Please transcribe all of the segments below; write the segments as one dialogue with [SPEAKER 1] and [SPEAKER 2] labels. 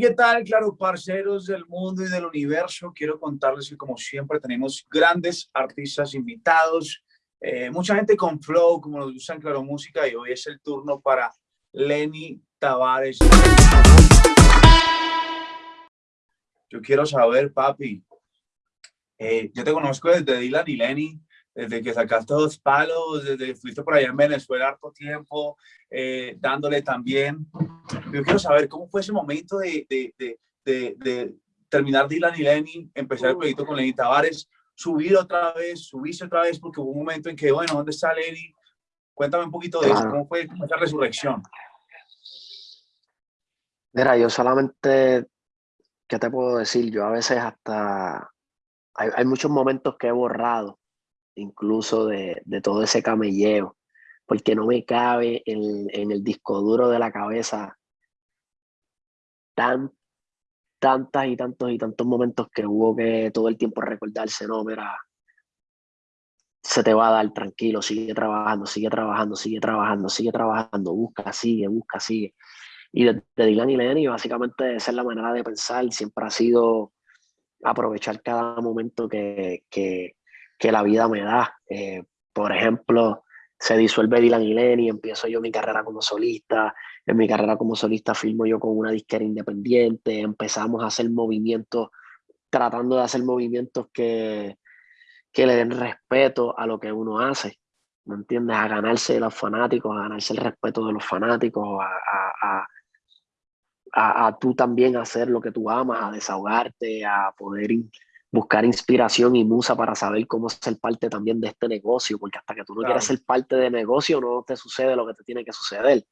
[SPEAKER 1] ¿qué tal? Claro, parceros del mundo y del universo, quiero contarles que como siempre tenemos grandes artistas invitados, eh, mucha gente con flow, como nos gusta en Claro Música, y hoy es el turno para Lenny Tavares. Yo quiero saber, papi, eh, yo te conozco desde Dylan y Lenny, desde que sacaste dos palos, desde que estuviste por allá en Venezuela harto tiempo, eh, dándole también. Yo quiero saber cómo fue ese momento de, de, de, de terminar Dylan y Lenny, empezar el proyecto con Lenny Tavares, subir otra vez, subirse otra vez, porque hubo un momento en que, bueno, ¿dónde está Lenny? Cuéntame un poquito de eso, ¿cómo fue esa resurrección?
[SPEAKER 2] Mira, yo solamente, ¿qué te puedo decir? Yo a veces hasta, hay, hay muchos momentos que he borrado incluso de, todo ese camelleo, porque no me cabe en, en, el disco duro de la cabeza tan, tantas y tantos y tantos momentos que hubo que todo el tiempo recordarse, no, mira, se te va a dar tranquilo, sigue trabajando, sigue trabajando, sigue trabajando, sigue trabajando, busca, sigue, busca, sigue. Y de, de Dylan y Lenny, básicamente esa es la manera de pensar, siempre ha sido aprovechar cada momento que, que, que la vida me da. Eh, por ejemplo, se disuelve Dylan y Lenny, empiezo yo mi carrera como solista, en mi carrera como solista filmo yo con una disquera independiente, empezamos a hacer movimientos, tratando de hacer movimientos que, que le den respeto a lo que uno hace, ¿me entiendes? A ganarse de los fanáticos, a ganarse el respeto de los fanáticos, a, a, tú también hacer lo que tú amas, a desahogarte, a poder buscar inspiración y musa para saber cómo ser parte también de este negocio, porque hasta que tú no quieres ser parte de negocio no te sucede lo que te tiene que suceder.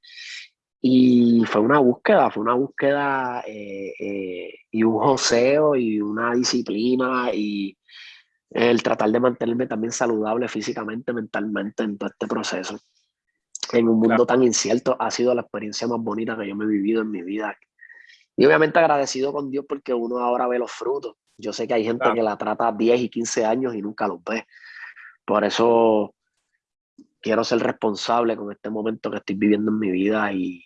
[SPEAKER 2] Y fue una búsqueda, fue una búsqueda eh, eh, y un joseo y una disciplina y el tratar de mantenerme también saludable físicamente, mentalmente en todo este proceso. En un mundo tan incierto ha sido la experiencia más bonita que yo me he vivido en mi vida. Y obviamente agradecido con Dios porque uno ahora ve los frutos yo sé que hay gente que la trata 10 y 15 años y nunca los ve. Por eso quiero ser responsable con este momento que estoy viviendo en mi vida y,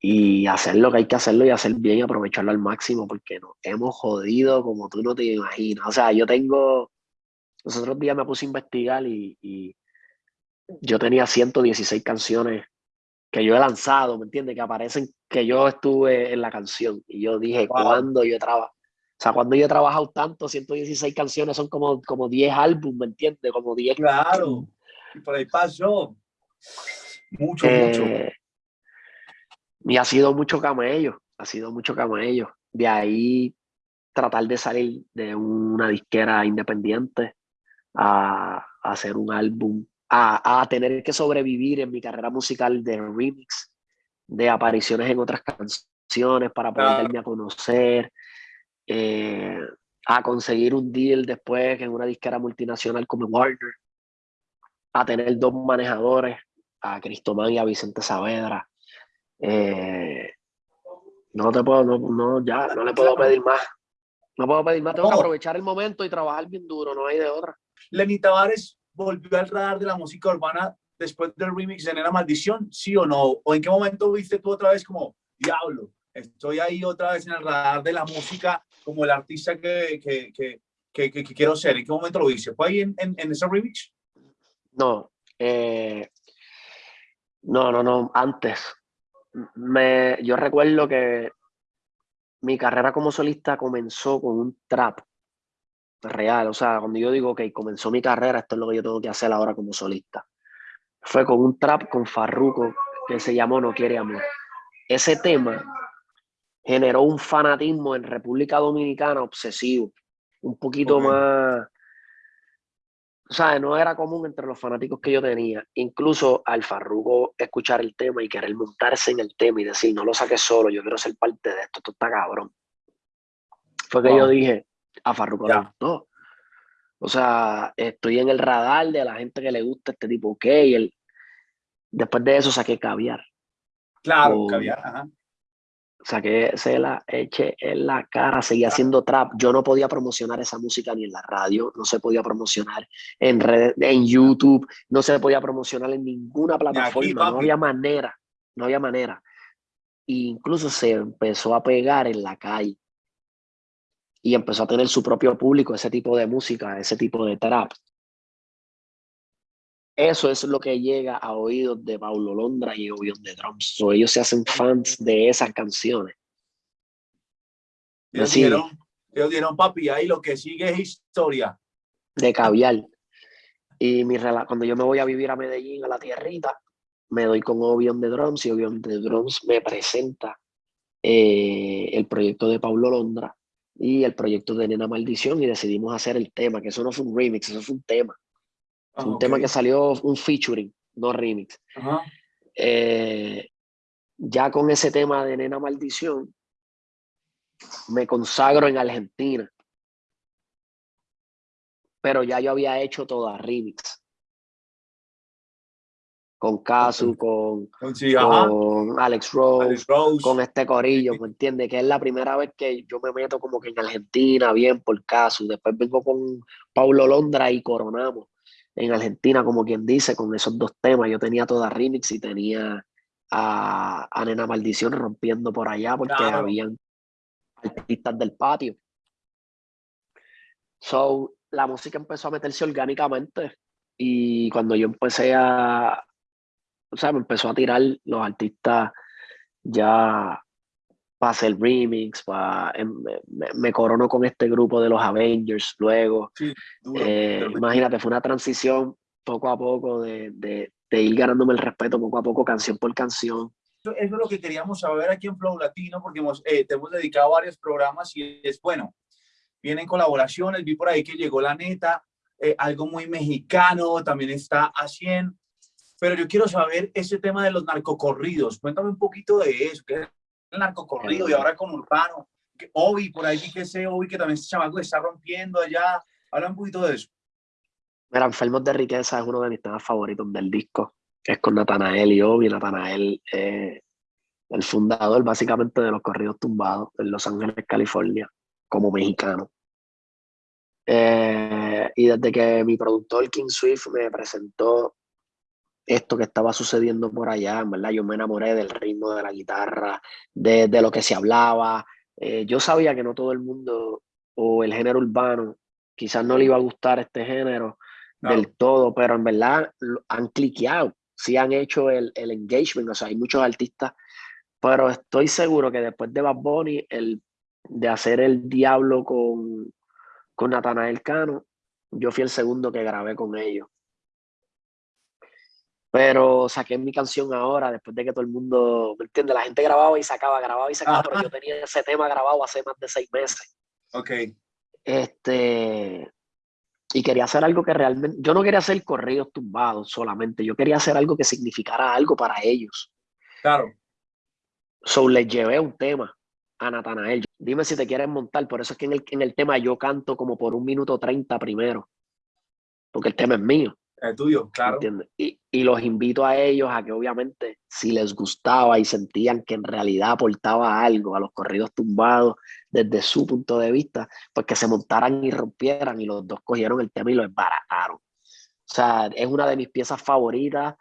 [SPEAKER 2] y, hacer lo que hay que hacerlo y hacer bien y aprovecharlo al máximo porque nos hemos jodido como tú no te imaginas. O sea, yo tengo, los otros días me puse a investigar y, y yo tenía 116 canciones que yo he lanzado, ¿me entiendes? Que aparecen que yo estuve en la canción. Y yo dije, ¿cuándo yo he trabajado? O sea, cuando yo he trabajado tanto, 116 canciones son como, como 10 álbumes, ¿me entiendes? Como 10.
[SPEAKER 1] Claro, y por ahí pasó. Mucho, mucho.
[SPEAKER 2] Eh, y ha sido mucho camello, ha sido mucho camello. De ahí tratar de salir de una disquera independiente a, a hacer un álbum, a, a, tener que sobrevivir en mi carrera musical de remix, de apariciones en otras canciones para poder darme a conocer, eh, a conseguir un deal después en una disquera multinacional como Warner, a tener dos manejadores, a Cristomán y a Vicente Saavedra. Eh, no te puedo, no, no, ya, no le puedo pedir más. No puedo pedir más, tengo que aprovechar el momento y trabajar bien duro, no hay de otra.
[SPEAKER 1] Lenny Tavares volvió al radar de la música urbana después del remix de Nena Maldición, ¿sí o no? ¿O en qué momento viste tú otra vez como, diablo, estoy ahí otra vez en el radar de la música como el artista que, que, que, quiero ser. ¿En qué momento lo hice? ¿Fue ahí en, en, en ese remix?
[SPEAKER 2] No, eh, no, no, no, antes. Me, yo recuerdo que mi carrera como solista comenzó con un trap real. O sea, cuando yo digo que comenzó mi carrera, esto es lo que yo tengo que hacer ahora como solista. Fue con un trap con Farruko que se llamó No Quiere Amor. Ese tema generó un fanatismo en República Dominicana obsesivo, un poquito más, o sea, no era común entre los fanáticos que yo tenía, incluso al Farruko escuchar el tema y querer montarse en el tema y decir, no lo saques solo, yo quiero ser parte de esto, esto está cabrón. Fue que yo dije, a Farruko no O sea, estoy en el radar de la gente que le gusta este tipo, ok, el... después de eso saqué caviar.
[SPEAKER 1] Claro, caviar, ajá.
[SPEAKER 2] saqué, se la eché en la cara, seguía haciendo trap. Yo no podía promocionar esa música ni en la radio, no se podía promocionar en red, en YouTube, no se podía promocionar en ninguna plataforma, no había manera, no había manera. E incluso se empezó a pegar en la calle y empezó a tener su propio público, ese tipo de música, ese tipo de trap. Eso es lo que llega a oídos de Paulo Londra y oídos de Drums. O ellos se hacen fans de esas canciones.
[SPEAKER 1] Ellos dieron, ellos dieron, papi, ahí lo que sigue es historia.
[SPEAKER 2] De caviar. Y mi cuando yo me voy a vivir a Medellín, a la tierrita, me doy con Obion de Drums y Obion de Drums me presenta eh, el proyecto de Paulo Londra y el proyecto de Nena Maldición y decidimos hacer el tema, que eso no fue un remix, eso fue un tema. Ah, un tema que salió un featuring, no remix. Eh, ya con ese tema de Nena Maldición, me consagro en Argentina. Pero ya yo había hecho toda remix. Con Casu, con, con, Alex, Rose, con este corillo, ¿me entiendes? Que es la primera vez que yo me meto como que en Argentina, bien por Casu. Después vengo con Paulo Londra y coronamos en Argentina, como quien dice, con esos dos temas. Yo tenía toda remix y tenía a, Nena Maldición rompiendo por allá porque habían artistas del patio. So, la música empezó a meterse orgánicamente y cuando yo empecé a, o sea, me empezó a tirar los artistas ya para hacer remix, para, em, me, me, corono con este grupo de los Avengers luego. Eh, imagínate, fue una transición poco a poco de, de, de, ir ganándome el respeto poco a poco, canción por canción.
[SPEAKER 1] Eso, es lo que queríamos saber aquí en Flow Latino, porque hemos, eh, te hemos dedicado varios programas y es bueno. Vienen colaboraciones, vi por ahí que llegó La Neta, eh, algo muy mexicano, también está a 100. Pero yo quiero saber ese tema de los narcocorridos. Cuéntame un poquito de eso. ¿Qué el narcocorrido y ahora con Urbano. Obi, por ahí que sé, Obi, que también ese chamaco está rompiendo allá. Habla un poquito de eso.
[SPEAKER 2] Mira, Enfermos de Riqueza es uno de mis temas favoritos del disco. Es con Natanael y Obi. Natanael, eh, el fundador básicamente de los corridos tumbados en Los Ángeles, California, como mexicano. Eh, y desde que mi productor King Swift me presentó esto que estaba sucediendo por allá, ¿verdad? Yo me enamoré del ritmo de la guitarra, de, de lo que se hablaba. Eh, yo sabía que no todo el mundo o el género urbano, quizás no le iba a gustar este género del todo, pero en verdad han cliqueado, sí han hecho el, el, engagement, o sea, hay muchos artistas, pero estoy seguro que después de Bad Bunny, el de hacer el diablo con, con Natanael Cano, yo fui el segundo que grabé con ellos. Pero saqué mi canción ahora, después de que todo el mundo, ¿me entiendes? La gente grababa y sacaba, grababa y sacaba, pero yo tenía ese tema grabado hace más de seis meses.
[SPEAKER 1] Ok.
[SPEAKER 2] Este, y quería hacer algo que realmente, yo no quería hacer corridos tumbados solamente, yo quería hacer algo que significara algo para ellos.
[SPEAKER 1] Claro.
[SPEAKER 2] So les llevé un tema a Natanael. Dime si te quieres montar, por eso es que en el, en el tema yo canto como por un minuto treinta primero, porque el tema es mío.
[SPEAKER 1] El tuyo, claro.
[SPEAKER 2] Y, y, los invito a ellos a que obviamente si les gustaba y sentían que en realidad aportaba algo a los corridos tumbados desde su punto de vista, pues que se montaran y rompieran y los dos cogieron el tema y lo embarataron. O sea, es una de mis piezas favoritas.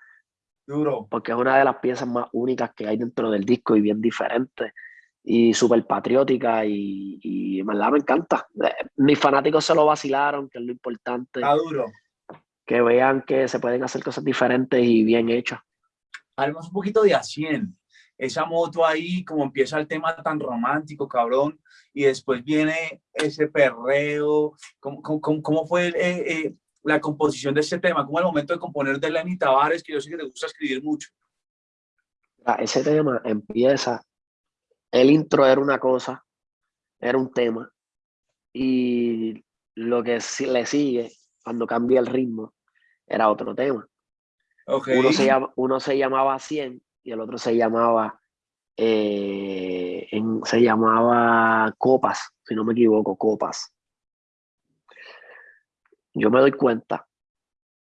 [SPEAKER 1] Duro.
[SPEAKER 2] Porque es una de las piezas más únicas que hay dentro del disco y bien diferente y súper patriótica y, y me encanta. Eh, mis fanáticos se lo vacilaron, que es lo importante.
[SPEAKER 1] Está duro
[SPEAKER 2] que vean que se pueden hacer cosas diferentes y bien hechas.
[SPEAKER 1] Hablemos un poquito de A100. Esa moto ahí, como empieza el tema tan romántico, cabrón, y después viene ese perreo. ¿Cómo, cómo, cómo fue eh, eh, la composición de ese tema? ¿Cómo el momento de componer de Lenny Tavares, que yo sé que te gusta escribir mucho?
[SPEAKER 2] Ese tema empieza, el intro era una cosa, era un tema, y lo que le sigue, cuando cambia el ritmo, era otro tema. Uno, se uno se llamaba 100 y el otro se llamaba, eh, se llamaba Copas, si no me equivoco, Copas. Yo me doy cuenta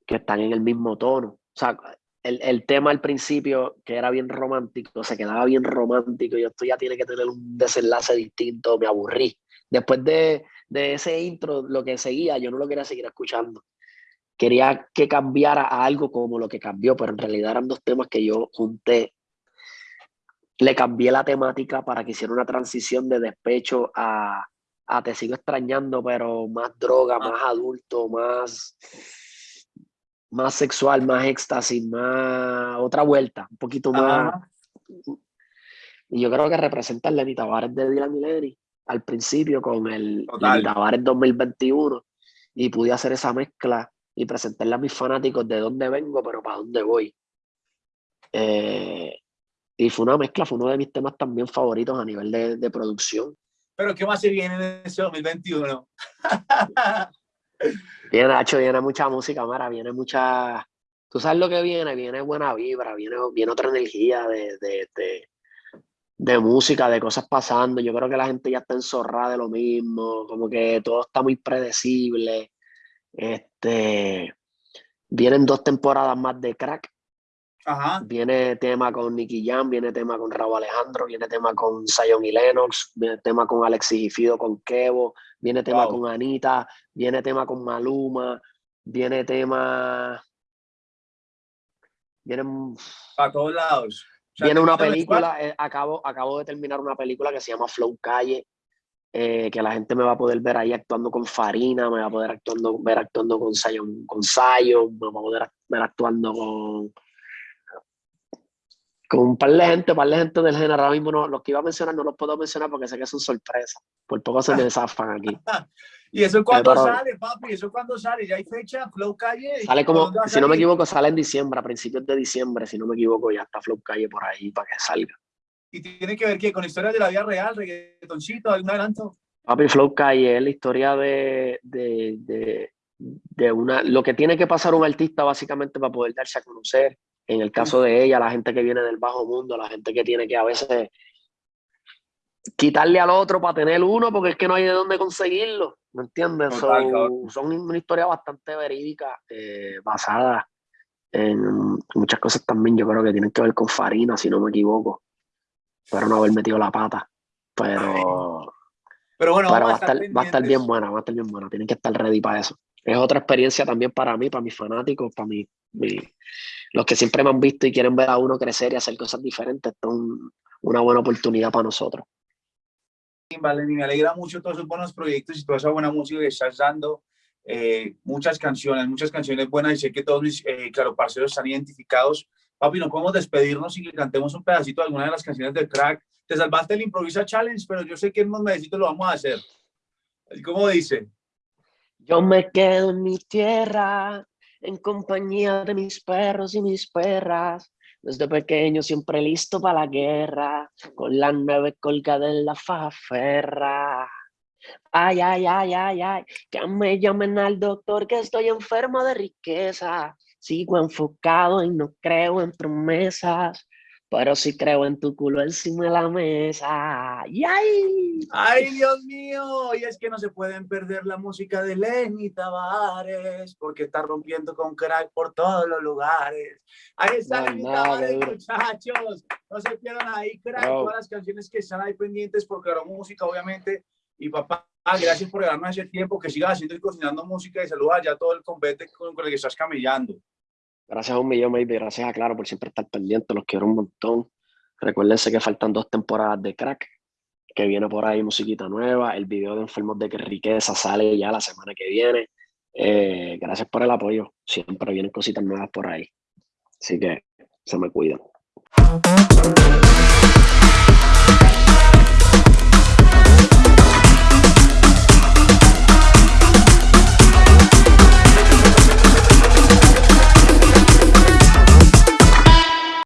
[SPEAKER 2] que están en el mismo tono. O sea, el, tema al principio, que era bien romántico, se quedaba bien romántico, y esto ya tiene que tener un desenlace distinto, me aburrí. Después de, de ese intro, lo que seguía, yo no lo quería seguir escuchando. Quería que cambiara a algo como lo que cambió, pero en realidad eran dos temas que yo junté. Le cambié la temática para que hiciera una transición de despecho a, a Te sigo extrañando, pero más droga, ah. más adulto, más más sexual, más éxtasis, más otra vuelta, un poquito más. Y yo creo que representa el Lenny Tavares de Dylan y al principio con el Lenny Tavares 2021 y pude hacer esa mezcla y presentarle a mis fanáticos de dónde vengo, pero para dónde voy. Eh, y fue una mezcla, fue uno de mis temas también favoritos a nivel de, de producción.
[SPEAKER 1] Pero ¿qué más se viene en ese 2021?
[SPEAKER 2] Viene, Nacho, viene mucha música, Mara, viene mucha... Tú sabes lo que viene, viene buena vibra, viene, viene otra energía de, de, de, música, de cosas pasando. Yo creo que la gente ya está enzorrada de lo mismo, como que todo está muy predecible. Este, vienen dos temporadas más de crack. Viene tema con Nicky Jam, viene tema con Raúl Alejandro, viene tema con Zion y Lennox, viene tema con Alexis y Fido, con Kevo, viene tema con Anita, viene tema con Maluma, viene tema...
[SPEAKER 1] Vienen... A todos lados.
[SPEAKER 2] viene una película, eh, acabo, acabo de terminar una película que se llama Flow Calle, eh, que la gente me va a poder ver ahí actuando con Farina, me va a poder actuando, ver actuando con Zion, con Zion, me va a poder ver actuando con con un par de gente, un par de gente del género. Ahora mismo no, los que iba a mencionar no los puedo mencionar porque sé que son sorpresas. Por poco se me zafan aquí.
[SPEAKER 1] ¿Y eso cuándo sale, papi? ¿Eso cuándo sale? ¿Ya hay fecha? ¿Flow Calle?
[SPEAKER 2] Sale como, si no me equivoco, sale en diciembre, a principios de diciembre, si no me equivoco, ya está Flow Calle por ahí para que salga.
[SPEAKER 1] ¿Y tiene que ver qué? ¿Con historias de la vida real, reggaetoncito, algún adelanto?
[SPEAKER 2] Papi, Flow Calle es la historia de, de, de, de una, lo que tiene que pasar un artista básicamente para poder darse a conocer, en el caso de ella, la gente que viene del bajo mundo, la gente que tiene que a veces quitarle al otro para tener uno, porque es que no hay de dónde conseguirlo, ¿me entiendes? son una historia bastante verídica, eh, basada en muchas cosas también, yo creo que tienen que ver con Farina, si no me equivoco, pero no haber metido la pata, pero...
[SPEAKER 1] Pero bueno,
[SPEAKER 2] va, a estar, va a estar bien buena, va a estar bien buena, tienen que estar ready para eso. Es otra experiencia también para mí, para mis fanáticos, para mi, los que siempre me han visto y quieren ver a uno crecer y hacer cosas diferentes. Esto es una buena oportunidad para nosotros.
[SPEAKER 1] Vale, me alegra mucho todos esos buenos proyectos y toda esa buena música que estás dando. Eh, muchas canciones, muchas canciones buenas y sé que todos mis, eh, claro, parceros están identificados. Papi, no podemos despedirnos y que cantemos un pedacito de alguna de las canciones del crack. Te salvaste el Improvisa Challenge, pero yo sé que en unos meses lo vamos a hacer. ¿Cómo dice?
[SPEAKER 2] Yo me quedo en mi tierra, en compañía de mis perros y mis perras. Desde pequeño siempre listo para la guerra, con la nueve colgada en la faferra. Ay, ay, ay, ay, ay, que me llamen al doctor que estoy enfermo de riqueza. Sigo enfocado y no creo en promesas pero sí creo en tu culo encima de la mesa. ¡Y ay!
[SPEAKER 1] ¡Ay, Dios mío! Y es que no se pueden perder la música de Lenny Tavares, porque está rompiendo con crack por todos los lugares. Ahí está Lenny Tavares, muchachos. No se pierdan ahí, crack, todas las canciones que están ahí pendientes, porque la música, obviamente. Y papá, gracias por darme ese tiempo, que sigas haciendo y cocinando música y saluda ya todo el convete con, el que estás camellando.
[SPEAKER 2] Gracias a un millón, baby. Gracias a Claro por siempre estar pendiente. Los quiero un montón. Recuérdense que faltan dos temporadas de crack, que viene por ahí musiquita nueva. El video de Enfermos de Riqueza sale ya la semana que viene. Eh, gracias por el apoyo. Siempre vienen cositas nuevas por ahí. Así que se me cuidan.